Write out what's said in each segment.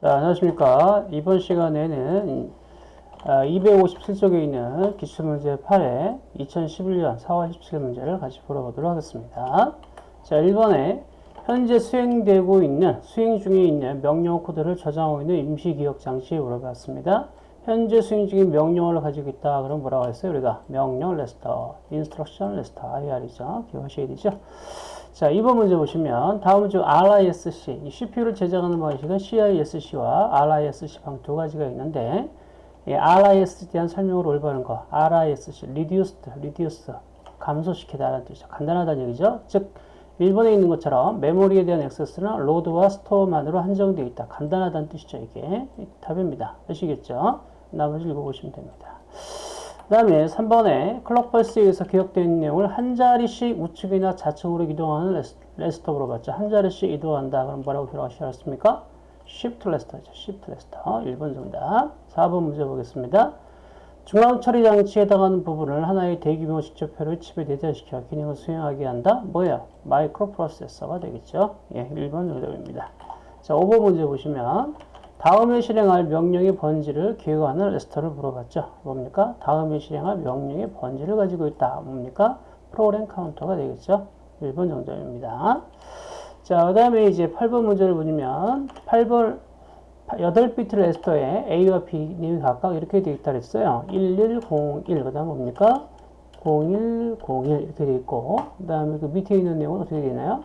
자, 안녕하십니까. 이번 시간에는 257쪽에 있는 기출문제 8의 2011년 4월 17일 문제를 같이 풀어보도록 하겠습니다. 자, 1번에 현재 수행되고 있는, 수행 중에 있는 명령 코드를 저장하고 있는 임시기억 장치를 물어봤습니다. 현재 수행 중인 명령어를 가지고 있다. 그럼 뭐라고 했어요? 우리가 명령 레지스터, instruction register, IR이죠. 기억하셔야 되죠. 자, 이번 문제 보시면 다음 중 RISC, 이 CPU를 제작하는 방식은 CISC와 RISC 방 두 가지가 있는데 예, RISC에 대한 설명을 올바른 거, RISC, reduced, reduce, 감소시키다라는 뜻이죠. 간단하다는 얘기죠. 즉, 1번에 있는 것처럼 메모리에 대한 액세스는 load와 store만으로 한정되어 있다. 간단하다는 뜻이죠. 이게 답입니다. 아시겠죠? 나머지 읽어보시면 됩니다. 그 다음에 3번에 클럭펄스에 의해서 기억된 내용을 한 자리씩 우측이나 좌측으로 이동하는 레지스터 물어봤죠. 한 자리씩 이동한다. 그럼 뭐라고 기록하셨습니까? Shift 레지스터죠. Shift 레지스터. 1번 정답. 4번 문제 보겠습니다. 중앙 처리 장치에 해당하는 부분을 하나의 대규모 집적회로 칩에 내재시켜 기능을 수행하게 한다. 뭐예요? 마이크로 프로세서가 되겠죠. 예, 1번 정답입니다. 자, 5번 문제 보시면 다음에 실행할 명령의 번지를 기억하는 레지스터를 물어봤죠. 뭡니까? 다음에 실행할 명령의 번지를 가지고 있다. 뭡니까? 프로그램 카운터가 되겠죠. 1번 정답입니다. 자, 그 다음에 이제 8번 문제를 보시면 8번 8비트 레스터에 A와 B님이 각각 이렇게 되어 있다 그랬어요. 1101, 그 다음 뭡니까? 0101 이렇게 되어 있고 그 다음에 그 밑에 있는 내용은 어떻게 되나요?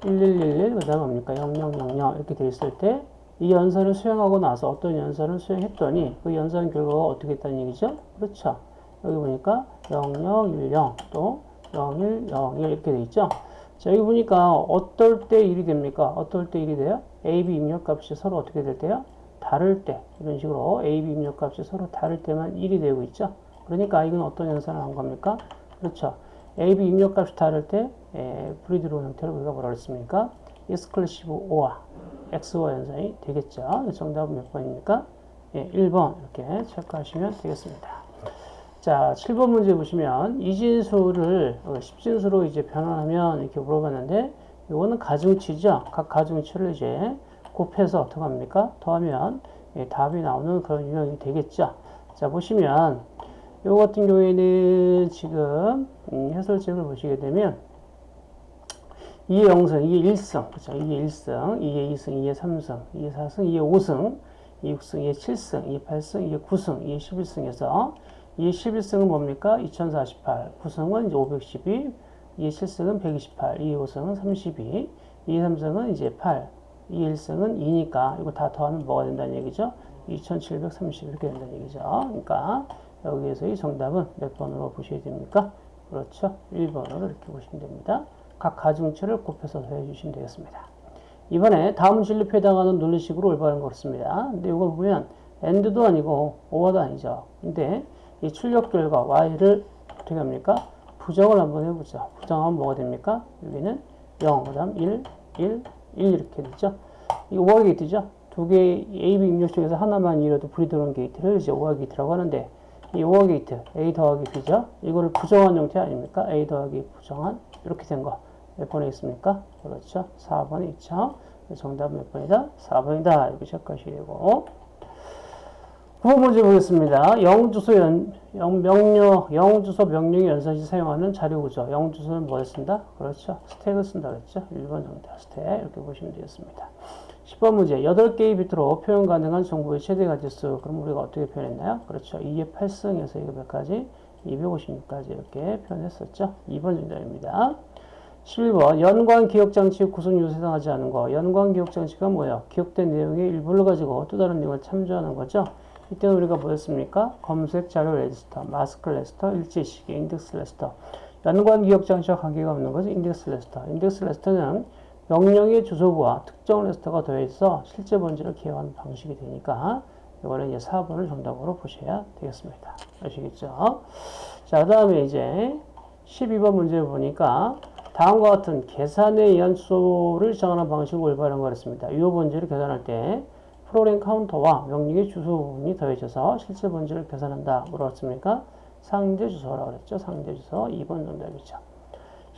1111, 그 다음 뭡니까? 0000 이렇게 되어 있을 때 이 연산을 수행하고 나서 어떤 연산을 수행했더니 그 연산 결과가 어떻게 됐다는 얘기죠? 그렇죠. 여기 보니까 0010 또 0101 이렇게 돼 있죠. 자, 여기 보니까 어떨 때 1이 됩니까? 어떨 때 1이 돼요? A, B 입력값이 서로 어떻게 될 때요? 다를 때 이런 식으로 A, B 입력값이 서로 다를 때만 1이 되고 있죠. 그러니까 이건 어떤 연산을 한 겁니까? 그렇죠. A, B 입력값이 다를 때 에, 불이 들어오는 형태를 우리가 뭐라 그랬습니까? or X 와 연산이 되겠죠. 정답은 몇 번입니까? 예, 1번 이렇게 체크하시면 되겠습니다. 자, 7번 문제 보시면 이진수를 10진수로 어, 이제 변환하면 이렇게 물어봤는데 이거는 가중치죠. 각 가중치를 이제 곱해서 어떻게 합니까? 더하면 예, 답이 나오는 그런 유형이 되겠죠. 자, 보시면 이거 같은 경우에는 지금 음, 해설책을 보시게 되면 이게 0승, 이게 1승, 그죠? 이게 1승, 이게 2승, 이게 3승, 이게 4승, 이게 5승, 이게 6승, 이게 7승, 이게 8승, 이게 9승, 이게 11승에서 이게 11승은 뭡니까? 2048, 9승은 이제 512, 이게 7승은 128, 이게 5승은 32, 이게 3승은 이제 8, 이게 1승은 2니까 이거 다 더하면 뭐가 된다는 얘기죠? 2730 이렇게 된다는 얘기죠. 그러니까 여기에서 이 정답은 몇 번으로 보셔야 됩니까? 그렇죠. 1번으로 이렇게 보시면 됩니다. 각 가중치를 곱해서 더해주시면 되겠습니다. 이번에 다음 진리표에 해당하는 논리식으로 올바른 거습니다 근데 이거 보면 AND도 아니고 OR도 아니죠. 근데 이 출력 결과 Y를 어떻게 합니까? 부정을 한번 해보죠. 부정하면 뭐가 됩니까? 여기는 0, 그 다음 1, 1, 1 이렇게 되죠. 이 OR 게이트죠. 두 개의 AB 입력 중에서 하나만 이라도 불이 들어온 게이트를 이제 OR 게이트라고 하는데 이 OR 게이트 A 더하기 B죠. 이거를 부정한 형태 아닙니까? A 더하기 부정한 이렇게 된 거. 몇 번에 있습니까? 그렇죠. 4번에 있죠. 정답은 몇 번이다? 4번이다. 이렇게 체크하셔야 되고. 9번 문제 보겠습니다. 영주소 연, 영, 명령, 영주소 명령의 연산 시 사용하는 자료 구조. 영주소는 뭐를 쓴다? 그렇죠. 스택을 쓴다 그랬죠. 1번 정답 스택. 이렇게 보시면 되겠습니다. 10번 문제. 8개의 비트로 표현 가능한 정보의 최대 가지수. 그럼 우리가 어떻게 표현했나요? 그렇죠. 2의 8승에서 이거 몇 가지? 256까지 이렇게 표현했었죠. 2번 정답입니다. 11번 연관 기억장치 구성 요소에 해당하지 않은 거 연관 기억장치가 뭐예요? 기억된 내용의 일부를 가지고 또 다른 내용을 참조하는 거죠. 이때는 우리가 뭐였습니까? 검색 자료 레지스터, 마스크 레지스터, 일치 지시기, 인덱스 레지스터 연관 기억장치와 관계가 없는 것은 인덱스 레지스터 인덱스 레지스터는 명령의 주소부와 특정 레지스터가 더해서 실제 번지를 기억하는 방식이 되니까 이거는 이제 4번을 정답으로 보셔야 되겠습니다. 아시겠죠? 자, 그 다음에 이제 12번 문제 보니까 다음과 같은 계산에 의한 수를 정하는 방식을 올바른 거였습니다. 이 번지를 계산할 때 프로그램 카운터와 명령의 주소 부분이 더해져서 실제 번지를 계산한다. 물었습니까? 상대 주소라고 그랬죠. 상대 주소 2번 정답이죠.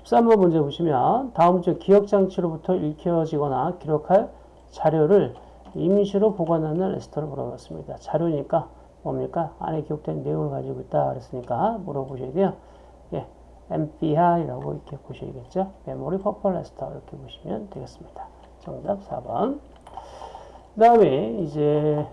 13번 문제 보시면 다음 주 기억 장치로부터 읽혀지거나 기록할 자료를 임시로 보관하는 레지스터를 물어봤습니다. 자료니까 뭡니까? 안에 기록된 내용을 가지고 있다 그랬으니까 물어보셔야 돼요. 예, MBR이라고 이렇게 보셔야겠죠. 메모리 버퍼 레지스터 이렇게 보시면 되겠습니다. 정답 4번. 그 다음에 이제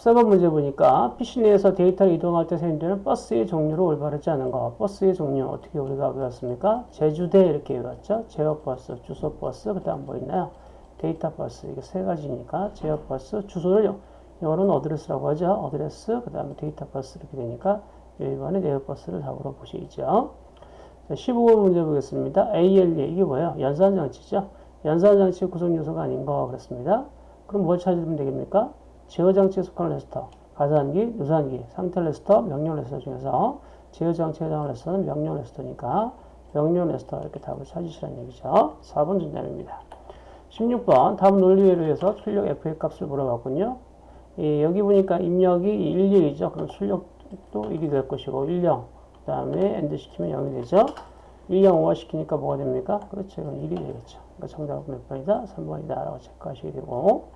14번 문제 보니까 PC 내에서 데이터를 이동할 때 사용되는 버스의 종류를 올바르지 않은 거. 버스의 종류 어떻게 우리가 배웠습니까? 제주데 이렇게 외웠죠. 제어버스, 주소버스, 그 다음 뭐 있나요? 데이터 버스 이게 세 가지니까 제어버스, 주소를 영어로는 어드레스라고 하죠. 어드레스, 그 다음에 데이터 버스 이렇게 되니까 1번에 네어버스를 답으로 보시죠. 15번 문제 보겠습니다. ALU 이게 뭐예요? 연산장치죠. 연산장치 구성 요소가 아닌 거 그렇습니다. 그럼 뭘 찾으면 되겠습니까? 제어장치에 속하는 레지스터, 가산기, 누산기, 상태 레지스터, 명령 레지스터 중에서 제어장치에 해당하는 레지스터는 명령 레지스터니까 명령 레지스터 이렇게 답을 찾으시라는 얘기죠. 4번 정답입니다. 16번 답은 논리회로에 의해서 출력 FA 값을 물어봤군요. 예, 여기 보니까 입력이 11이죠. 그럼 출력 도 1이 될 것이고 10, 그 다음에 AND 시키면 0이 되죠. 10, OR 시키니까 뭐가 됩니까? 그렇죠. 이건 1이 되겠죠. 그러니까 정답은 몇 번이다? 3번이다 라고 체크하시게 되고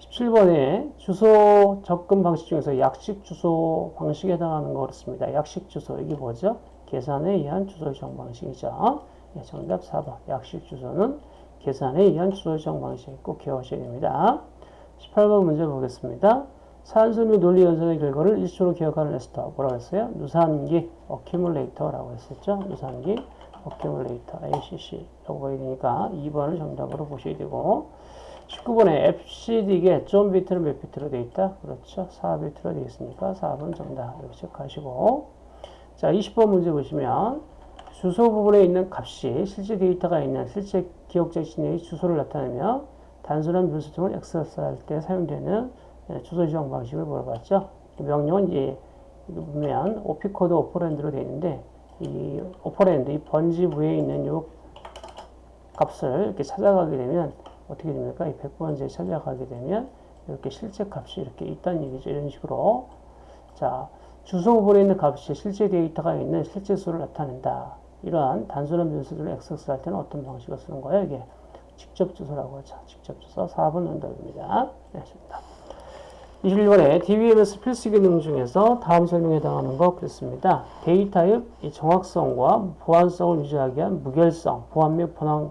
17번에 주소 접근 방식 중에서 약식 주소 방식에 해당하는 거 그렇습니다. 약식 주소 이게 뭐죠? 계산에 의한 주소 요청 방식이죠. 네, 정답 4번. 약식 주소는 계산에 의한 주소 요청 방식 꼭 기억하셔야 됩니다. 18번 문제 보겠습니다. 산술 및 논리 연산의 결과를 일시로 기억하는 레지스터 뭐라고 했어요? 누산기 accumulator라고 했었죠. 누산기 accumulator ACC라고 보야 되니까 2번을 정답으로 보셔야 되고 19번에 EBCDIC의 zone 비트는 몇 비트로 되어 있다? 그렇죠. 4비트로 되어 있으니까 4번 정답 이렇게 체크하시고 자 20번 문제 보시면 주소 부분에 있는 값이 실제 데이터가 있는 실제 기억자 시내의 주소를 나타내며 단순한 분수통을 액세스할 때 사용되는 예, 주소 지정 방식을 물어봤죠. 명령은 이제 보면 오피코드 오퍼랜드로 되어 있는데 이 오퍼랜드, 이 번지 부에 있는 이 값을 이렇게 찾아가게 되면 어떻게 됩니까? 이 100번째 찾아가게 되면 이렇게 실제 값이 이렇게 있다는 얘기죠. 이런 식으로. 자, 주소 부분에 있는 값이 실제 데이터가 있는 실제 수를 나타낸다. 이러한 단순한 변수들을 액세스할 때는 어떤 방식을 쓰는 거예요? 이게 직접 주소라고 하죠. 직접 주소 4번 응답입니다. 네, 좋다. 21번에 DBMS 필수 기능 중에서 다음 설명에 해당하는 거 그랬습니다. 데이터의 정확성과 보안성을 유지하기 위한 무결성, 보안 및 보안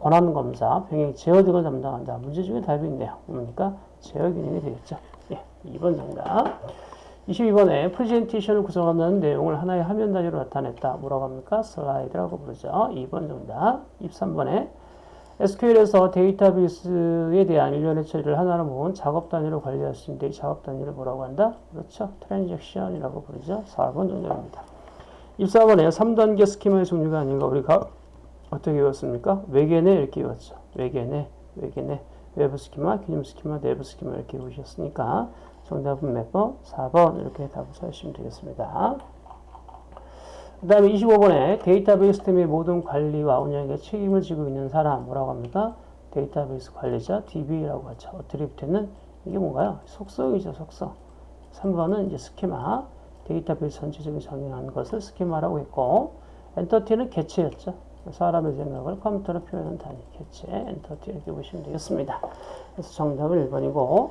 권한 검사, 병행 제어 등을 담당한다. 문제 중에 답이 있네요. 뭡니까? 제어 기능이 되겠죠. 예, 2번 정답. 22번에 프레젠테이션을 구성하는 내용을 하나의 화면 단위로 나타냈다. 뭐라고 합니까? 슬라이드라고 부르죠. 2번 정답. 23번에 SQL에서 데이터베이스에 대한 일련의 처리를 하나로 모은 작업 단위로 관리할 수 있는데 이 작업 단위를 뭐라고 한다? 그렇죠. 트랜잭션이라고 부르죠. 4번 정답입니다. 24번에 3단계 스키마의 종류가 아닌 거 우리가 어떻게 외웠습니까? 외계내 이렇게 외웠죠. 외계내, 외계내, 외부 스키마, 개념 스키마, 내부 스키마 이렇게 외우셨으니까 정답은 몇 번? 4번 이렇게 답을 찾으시면 되겠습니다. 그 다음에 25번에 데이터베이스 시스템의 모든 관리와 운영에 책임을 지고 있는 사람 뭐라고 합니까? 데이터베이스 관리자 DBA라고 하죠. attribute는 이게 뭔가요? 속성이죠, 속성. 3번은 이제 스키마, 데이터베이스 전체적인 정의한 것을 스키마라고 했고 entity는 개체였죠. 사람의 생각을 컴퓨터로 표현한 단위, 개체, entity 이렇게 보시면 되겠습니다. 그래서 정답은 1번이고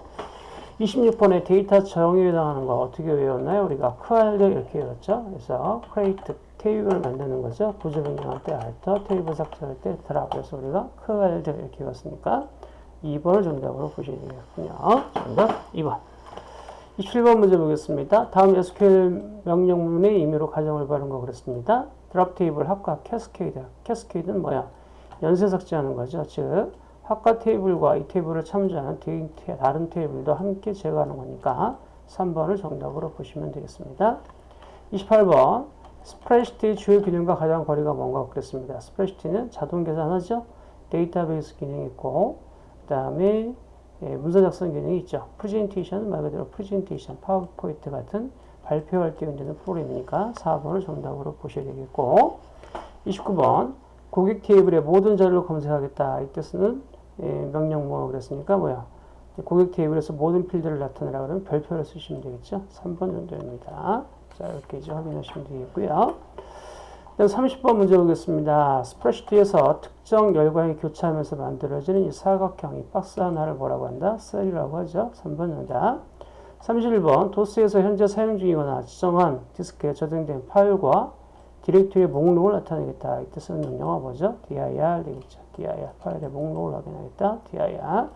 26번에 데이터 정의에 해당하는 거 어떻게 외웠나요? 우리가 크알드 이렇게 외웠죠. 그래서 create 테이블을 만드는 거죠. 구조 변경할 때 alter, 테이블 삭제할 때 drop. 그래서 우리가 크알드 이렇게 외웠으니까 2번을 정답으로 보셔야 되겠군요. 정답 2번. 27번 문제 보겠습니다. 다음 SQL 명령문의 의미로 가장 올바른 거 그랬습니다. drop 테이블 학과 cascade. cascade는 뭐야? 연쇄 삭제하는 거죠. 즉 학과 테이블과 이 테이블을 참조하는 다른 테이블도 함께 제거하는 거니까 3번을 정답으로 보시면 되겠습니다. 28번 스프레드시트 주요 기능과 가장 거리가 먼 거 그랬습니다. 스프레드시트는 자동 계산하죠. 데이터베이스 기능이 있고 그 다음에 예, 문서 작성 기능이 있죠. 프레젠테이션은 말 그대로 프레젠테이션, 파워포인트 같은 발표할 때 연되는 프로그램이니까 4번을 정답으로 보셔야 되겠고 29번 고객 테이블의 모든 자료를 검색하겠다. 이 뜻은 예, 명령 뭐 그랬으니까 뭐야 고객 테이블에서 모든 필드를 나타내라 그러면 별표를 쓰시면 되겠죠. 3번 정도입니다. 자 이렇게 이제 확인하시면 되겠고요. 그 30번 문제 보겠습니다. 스프레시트에서 특정 열광이 교차하면서 만들어지는 이 사각형, 이 박스 하나를 뭐라고 한다? 셀이라고 하죠. 3번 정답. 31번 도스에서 현재 사용 중이거나 지정한 디스크에 저장된 파일과 디렉토리의 목록을 나타내겠다. 이때 쓰는 명령어 뭐죠? dir 되겠죠. dir 파일의 목록을 확인하겠다. dir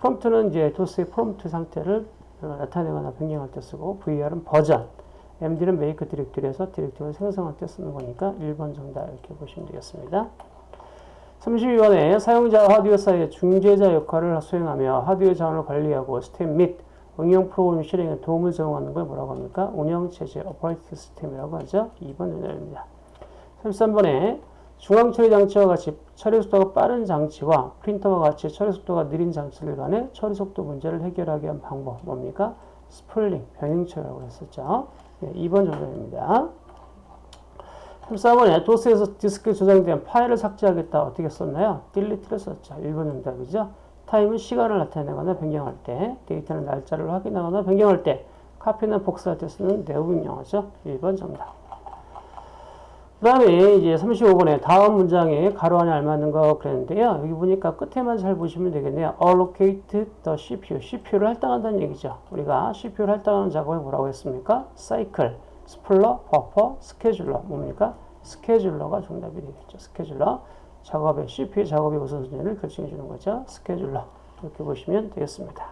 프롬프트는 이제 도스의 프롬프트 상태를 나타내거나 변경할 때 쓰고 ver은 버전 MD는 make 디렉토리에서 디렉토리를 생성할 때 쓰는 거니까 1번 정답 이렇게 보시면 되겠습니다. 32번에 사용자와 하드웨어 사이의 중재자 역할을 수행하며 하드웨어 자원을 관리하고 시스템 및 응용 프로그램 실행에 도움을 제공하는 걸 뭐라고 합니까? 운영체제, operating 시스템이라고 하죠. 2번 정답입니다. 33번에 중앙 처리 장치와 같이 처리 속도가 빠른 장치와 프린터와 같이 처리 속도가 느린 장치를 간의 처리 속도 문제를 해결하기 위한 방법 뭡니까? spooling, 병행 처리라고 했었죠. 네, 2번 정답입니다. 34번에 도스에서 디스크에 저장된 파일을 삭제하겠다. 어떻게 썼나요? delete를 썼죠. 1번 정답이죠. time은 시간을 나타내거나 변경할 때, date는 날짜를 확인하거나 변경할 때, copy는 복사할 때 쓰는 내부 명령어죠. 1번 정답. 그 다음에 이제 35번에 다음 문장에 가로 안에 알맞는 거 그랬는데요. 여기 보니까 끝에만 잘 보시면 되겠네요. allocate the CPU. CPU를 할당한다는 얘기죠. 우리가 CPU를 할당하는 작업을 뭐라고 했습니까? cycle, spooler, 버퍼, scheduler. 뭡니까? scheduler가 정답이 되겠죠. scheduler. 작업의 CPU 작업의 우선순위를 결정해 주는 거죠. 스케줄러. 이렇게 보시면 되겠습니다.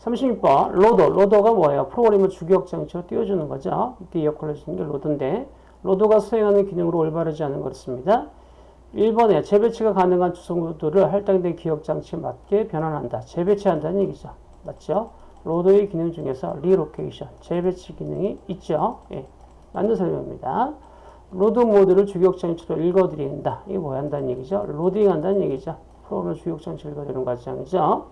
36번 로더. 로더가 뭐예요? 프로그램을 주기억 장치로 띄워주는 거죠. 이때 역할을 해주는 게 로더인데 로더가 수행하는 기능으로 올바르지 않은 것입니다. 1번에 재배치가 가능한 주소모드를 할당된 기억 장치에 맞게 변환한다. 재배치한다는 얘기죠. 맞죠? 로더의 기능 중에서 relocation, 재배치 기능이 있죠. 예, 맞는 설명입니다. 로드 모듈을 주기억 장치로 읽어드린다. 이게 뭐 한다는 얘기죠? 로딩 한다는 얘기죠. 프로그램 주기억 장치를 읽어드리는 과정이죠.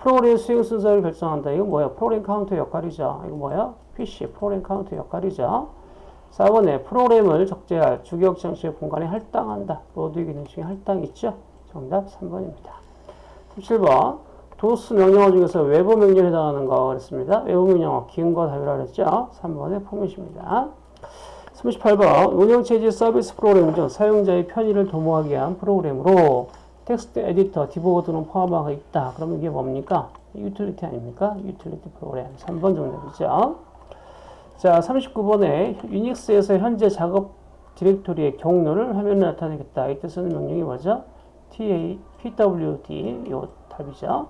프로그램 수행 순서를 결정한다. 이거 뭐야? 프로그램 카운터 역할이죠. 이거 뭐야? PC, 프로그램 카운터 역할이죠. 4번에 프로그램을 적재할 주기억 장치의 공간에 할당한다. 로더 기능 중에 할당 있죠? 정답 3번입니다. 37번 도스 명령어 중에서 외부 명령에 해당하는 거 그랬습니다. 외부 명령어 기능과 답이라 그랬죠? 3번의 포맷입니다. 38번 운영체제 서비스 프로그램 중 사용자의 편의를 도모하기 위한 프로그램으로 텍스트 에디터, 디보드는 포함하고 있다. 그러면 이게 뭡니까? 유틸리티 아닙니까? 유틸리티 프로그램. 3번 정답이죠. 자, 39번에 유닉스에서 현재 작업 디렉토리의 경로를 화면에 나타내겠다. 이때 쓰는 명령이 뭐죠? TA, PWD, 요 답이죠.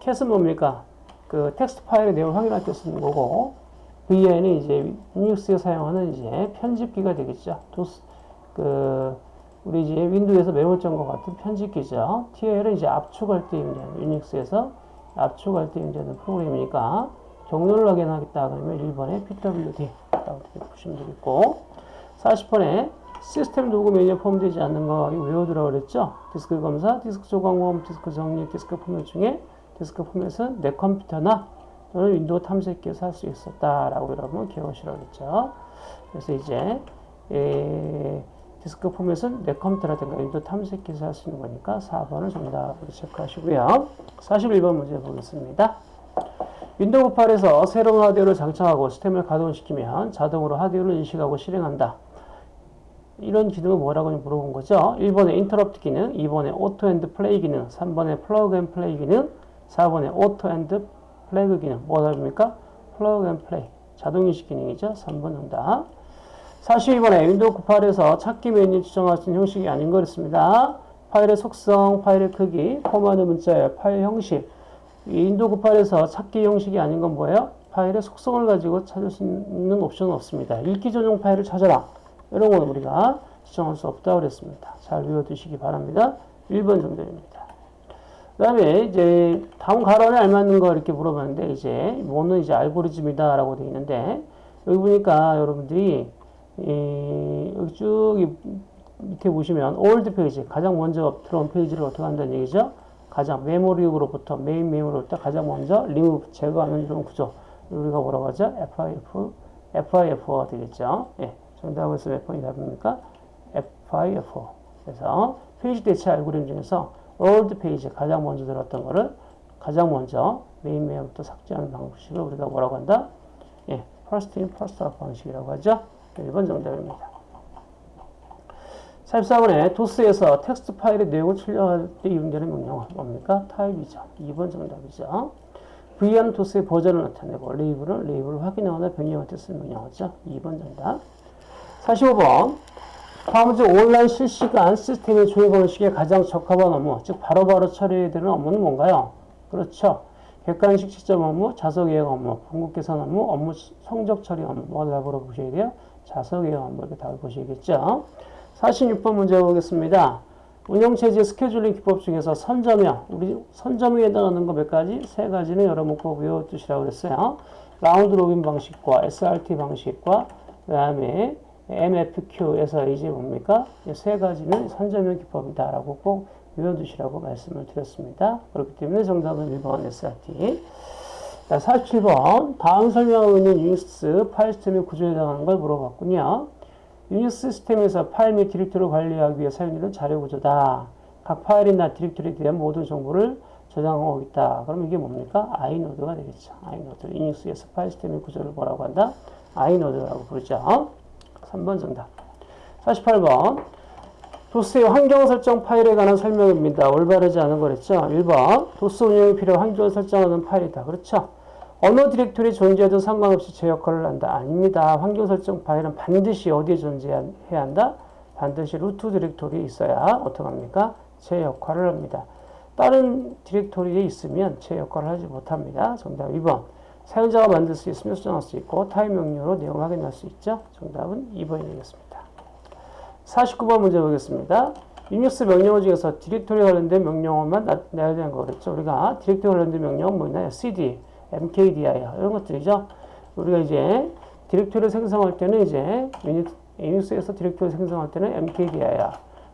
cat은 뭡니까? 그 텍스트 파일의 내용을 확인할 때 쓰는 거고, VI는 이제 유닉스에 사용하는 이제 편집기가 되겠죠. 도스, 그, 우리 이제 윈도우에서 메모장과 같은 편집기죠. tar는 이제 압축할 때 이용하는, 유닉스에서 압축할 때 이용하는 프로그램이니까, 경로를 확인하겠다 그러면 1번에 PWD라고 보시면 되겠고 40번에 시스템 도구 메뉴에 포함되지 않는 거 외워두라 그랬죠? 디스크 검사, 디스크 조각모음, 디스크 정리, 디스크 포맷 중에 디스크 포맷은 내 컴퓨터나 또는 윈도우 탐색기에서 할 수 있었다라고 여러분 기억하시라 그랬죠? 그래서 이제 에, 디스크 포맷은 내 컴퓨터라든가 윈도우 탐색기에서 할 수 있는 거니까 4번을 정답으로 체크하시고요. 41번 문제 보겠습니다. 윈도우 98에서 새로운 하드웨어를 장착하고 시스템을 가동시키면 자동으로 하드웨어를 인식하고 실행한다. 이런 기능을 뭐라고 물어본 거죠. 1번에 인터럽트 기능, 2번에 auto and play 기능, 3번에 plug and play 기능, 4번에 auto and plug 기능. 뭐가 답입니까? plug and play. 자동인식 기능이죠. 3번 정답. 42번에 윈도우 98에서 찾기 메뉴 있는 형식이 아닌 거였습니다. 파일의 속성, 파일의 크기, 포함된 문자의 파일 형식, 윈도우 98에서 찾기 형식이 아닌 건 뭐예요? 파일의 속성을 가지고 찾을 수 있는 옵션은 없습니다. 읽기 전용 파일을 찾아라. 이런 건 우리가 지정할 수 없다고 그랬습니다. 잘 외워두시기 바랍니다. 1번 정답입니다. 그 다음에 이제 다음 괄호 안에 알맞는 거 이렇게 물어봤는데 이제 뭐는 이제 알고리즘이다 라고 되어 있는데 여기 보니까 여러분들이 이 여기 쭉 밑에 보시면 old page 가장 먼저 들어온 페이지를 어떻게 한다는 얘기죠? 가장 메모리로부터 메인 메모리부터 가장 먼저 리무브 제거하는 이런 구조 우리가 뭐라고 하죠? FIFO FIFO가 되겠죠. 예, 정답은 몇 번이 답입니까? FIFO 그래서 페이지 대체 알고리즘 중에서 old page 가장 먼저 들어왔던 거를 가장 먼저 메인 메모리부터 삭제하는 방식을 우리가 뭐라고 한다? 예, first in first 방식이라고 하죠. 1번 정답입니다. 44번에 도스에서 텍스트 파일의 내용을 출력할 때 이용되는 명령은 뭡니까? TYPE이죠. 2번 정답이죠. VER는 도스의 버전을 나타내고 LABEL은 레이블을 확인하거나 변경할 때 쓰는 명령어죠. 2번 정답. 45번 중 온라인 실시간 시스템의 조회 방식에 가장 적합한 업무, 즉 바로바로 처리해야 되는 업무는 뭔가요? 그렇죠. 객관식 시점 업무, 자석 예약 업무, 번국 계산 업무, 업무 성적 처리 업무. 뭐가 답으로 보셔야 돼요? 자석 예약 업무 이렇게 답을 보셔야겠죠. 46번 문제 보겠습니다. 운영체제 스케줄링 기법 중에서 선점형, 우리 선점에 해당하는 거 몇 가지? 세 가지는 여러분 꼭 외워두시라고 그랬어요. 라운드 로빈 방식과 SRT 방식과 그 다음에 MFQ에서 이제 뭡니까? 이 세 가지는 선점형 기법이다라고 꼭 외워두시라고 말씀을 드렸습니다. 그렇기 때문에 정답은 1번 SRT. 자, 47번. 다음 설명하고 있는 유닉스 파일 시스템의 구조에 해당하는 걸 물어봤군요. 유닉스 시스템에서 파일 및 디렉토리를 관리하기 위해 사용되는 자료 구조다. 각 파일이나 디렉토리에 대한 모든 정보를 저장하고 있다. 그럼 이게 뭡니까? i-node가 되겠죠. i-node. 유닉스에서 파일 시스템의 구조를 뭐라고 한다? i-node라고 부르죠. 3번 정답. 48번. 도스의 환경 설정 파일에 관한 설명입니다. 올바르지 않은 거랬죠. 1번. 도스 운영에 필요한 환경을 설정하는 파일이다. 그렇죠. 어느 디렉토리 존재해도 상관없이 제 역할을 한다. 아닙니다. 환경 설정 파일은 반드시 어디에 존재해야 한다? 반드시 루트 디렉토리에 있어야 어떡합니까? 제 역할을 합니다. 다른 디렉토리에 있으면 제 역할을 하지 못합니다. 정답 2번. 사용자가 만들 수 있으면 수정할 수 있고 타입 명령으로 내용 확인할 수 있죠. 정답은 2번이 되겠습니다. 49번 문제 보겠습니다. 유닉스 명령어 중에서 디렉토리 관련된 명령어만 나열되는 거 그랬죠. 우리가 디렉토리 관련된 명령은 뭐냐요? cd, mkdir 이런 것들이죠. 우리가 이제 디렉토리를 생성할 때는 이제 유닉스에서 디렉토리 생성할 때는 mkdir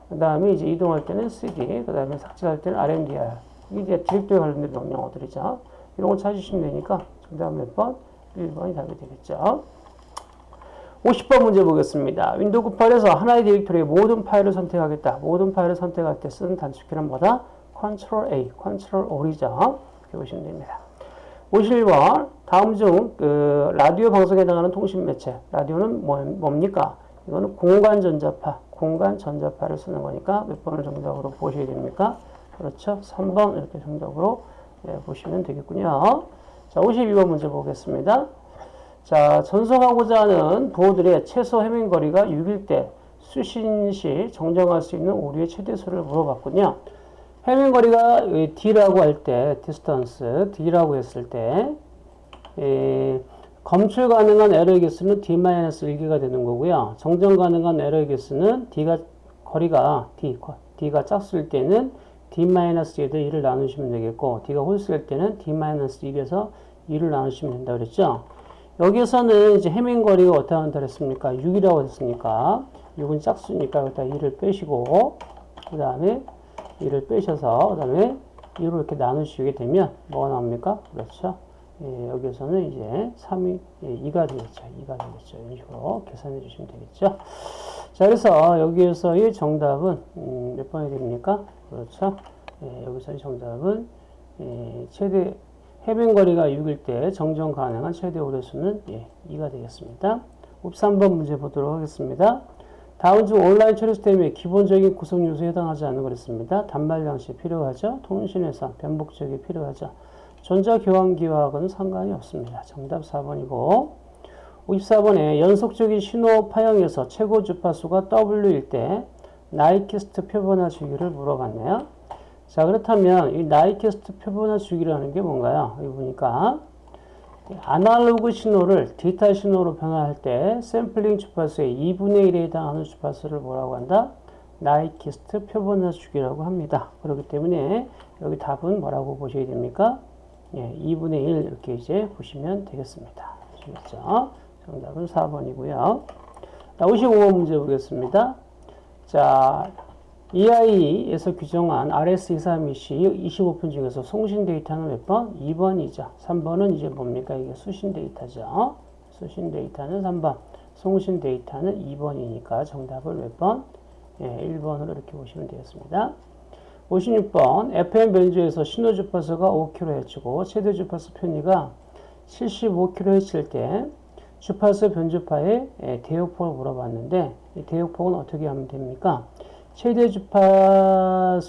그 다음에 이제 이동할 때는 cd 그 다음에 삭제할 때는 rmdir 이게 이제 디렉토리 관련된 명령어들이죠. 이런 거 찾으시면 되니까 정답 몇 번? 1번이 답이 되겠죠. 50번 문제 보겠습니다. 윈도우 98에서 하나의 디렉토리의 모든 파일을 선택하겠다. 모든 파일을 선택할 때 쓰는 단축키는 뭐다? Ctrl A, Ctrl O이죠. 이렇게 보시면 됩니다. 51번 다음 중 그 라디오 방송에 해당하는 통신 매체 라디오는 뭐, 뭡니까? 이거는 공간 전자파, 공간 전자파를 쓰는 거니까 몇 번을 정답으로 보셔야 됩니까? 그렇죠. 3번 이렇게 정답으로 네, 보시면 되겠군요. 자, 52번 문제 보겠습니다. 자, 전송하고자 하는 부호들의 최소 해밍거리가 6일 때 수신 시 정정할 수 있는 오류의 최대수를 물어봤군요. 해밍거리가 D라고 할 때, distance, D라고 했을 때, 에, 검출 가능한 에러의 개수는 D-1개가 되는 거고요. 정정 가능한 에러의 개수는 D가, 거리가 D, D가 짝수일 때는 D-1에다 2를 나누시면 되겠고, D가 홀수일 때는 D-1에서 2를 나누시면 된다 그랬죠. 여기서는 이제 해밍거리가 어떻게 한다 그랬습니까? 6이라고 했으니까 6은 짝수니까 여기다 2를 빼시고 그 다음에 2를 빼셔서 그 다음에 2로 이렇게 나누시게 되면 뭐가 나옵니까? 그렇죠. 예, 여기서는 이제 3이 예, 2가 되겠죠. 2가 되겠죠. 이런 식으로 계산해 주시면 되겠죠. 자, 그래서 여기에서의 정답은 음, 몇 번이 됩니까? 그렇죠. 예, 여기서의 정답은 예, 최대 해변 거리가 6일 때 정정 가능한 최대 오류수는 예, 2가 되겠습니다. 53번 문제 보도록 하겠습니다. 다음 중 온라인 처리 시스템의 기본적인 구성 요소에 해당하지 않는 거랬습니다. 단말 장치 필요하죠. 통신회선, 변복적이 필요하죠. 전자교환기와는 상관이 없습니다. 정답 4번이고 54번에 연속적인 신호 파형에서 최고 주파수가 W일 때 나이키스트 표본화 주기를 물어봤네요. 자, 그렇다면 이 나이키스트 표본화 주기라는 게 뭔가요? 여기 보니까 아날로그 신호를 디지털 신호로 변환할 때 샘플링 주파수의 2분의 1에 해당하는 주파수를 뭐라고 한다? 나이키스트 표본화 주기라고 합니다. 그렇기 때문에 여기 답은 뭐라고 보셔야 됩니까? 예, 2분의 1 이렇게 이제 보시면 되겠습니다. 아시겠죠? 정답은 4번이고요. 자, 55번 문제 보겠습니다. 자, EI에서 규정한 RS232C 25분 중에서 송신 데이터는 몇 번? 2번이죠. 3번은 이제 뭡니까? 이게 수신 데이터죠. 수신 데이터는 3번. 송신 데이터는 2번이니까 정답을 몇 번? 예, 1번으로 이렇게 보시면 되겠습니다. 56번 FM 변조에서 신호 주파수가 5kHz고 최대 주파수 편의가 75kHz일 때 주파수 변주파의 예, 대역폭을 물어봤는데 이 대역폭은 어떻게 하면 됩니까? 최대 주파수에다가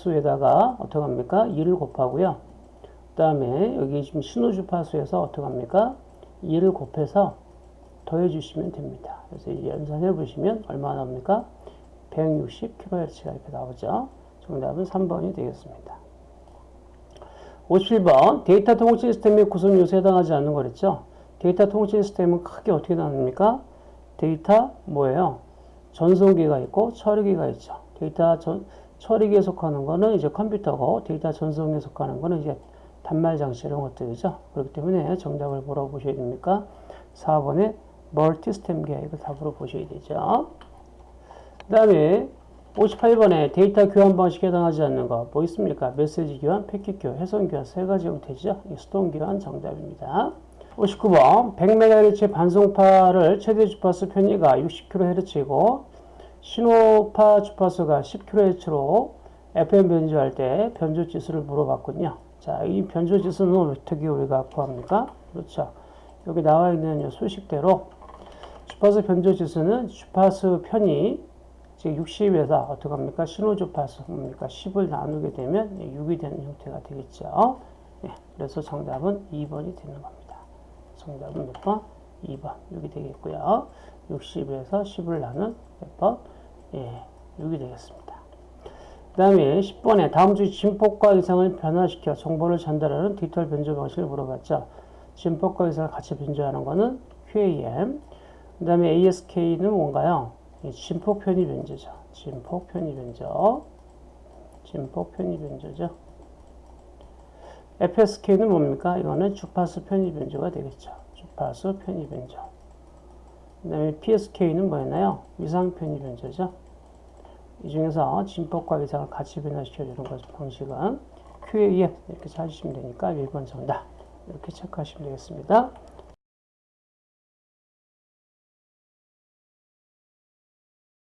어떻게 합니까? 2를 곱하고요. 그 다음에 여기 지금 신호 주파수에서 어떻게 합니까? 2를 곱해서 더해 주시면 됩니다. 그래서 이 연산해 보시면 얼마 나옵니까? 160kHz가 이렇게 나오죠. 정답은 3번이 되겠습니다. 57번 데이터 통신 시스템의 구성 요소에 해당하지 않는 거랬죠. 데이터 통신 시스템은 크게 어떻게 나눕니까? 데이터 뭐예요? 전송기가 있고 처리기가 있죠. 데이터 전, 처리기에 속하는 거는 이제 컴퓨터고 데이터 전송기에 속하는 거는 이제 단말 장치 이런 것들이죠. 그렇기 때문에 정답을 뭐라고 보셔야 됩니까? 4번에 멀티 스템 계획을 답으로 보셔야 되죠. 그 다음에 58번에 데이터 교환 방식에 해당하지 않는 거 뭐 있습니까? 메시지 교환, 패킷 교환, 해선 교환 세 가지 형태죠. 수동 교환 정답입니다. 59번 100MHz 반송파를 최대 주파수 편의가 60kHz이고 신호파 주파수가 10kHz로 FM 변조할 때 변조 지수를 물어봤군요. 자, 이 변조 지수는 어떻게 우리가 구합니까? 그렇죠. 여기 나와 있는 소식대로 주파수 변조 지수는 주파수 편이 즉 60에서 어떻게 합니까? 신호 주파수 뭡니까? 10을 나누게 되면 6이 되는 형태가 되겠죠. 예, 그래서 정답은 2번이 되는 겁니다. 정답은 몇 번? 2번. 6이 되겠고요. 60에서 10을 나눈 몇 번? 예, 6이 되겠습니다. 그 다음에 10번에 다음 주 진폭과 이상을 변화시켜 정보를 전달하는 디지털 변조 방식을 물어봤죠. 진폭과 이상을 같이 변조하는 것은 QAM. 그 다음에 ASK는 뭔가요? 진폭 편의 변조죠. 진폭 편의 변조. 진폭 편의 변조죠. FSK는 뭡니까? 이거는 주파수 편의 변조가 되겠죠. 주파수 편의 변조. 그 다음에 PSK는 뭐였나요? 위상 편의 변조죠. 이 중에서 진폭과 위상을 같이 변화시켜주는 것 방식은 QAM 이렇게 찾으시면 되니까 1번 정답 이렇게 체크하시면 되겠습니다.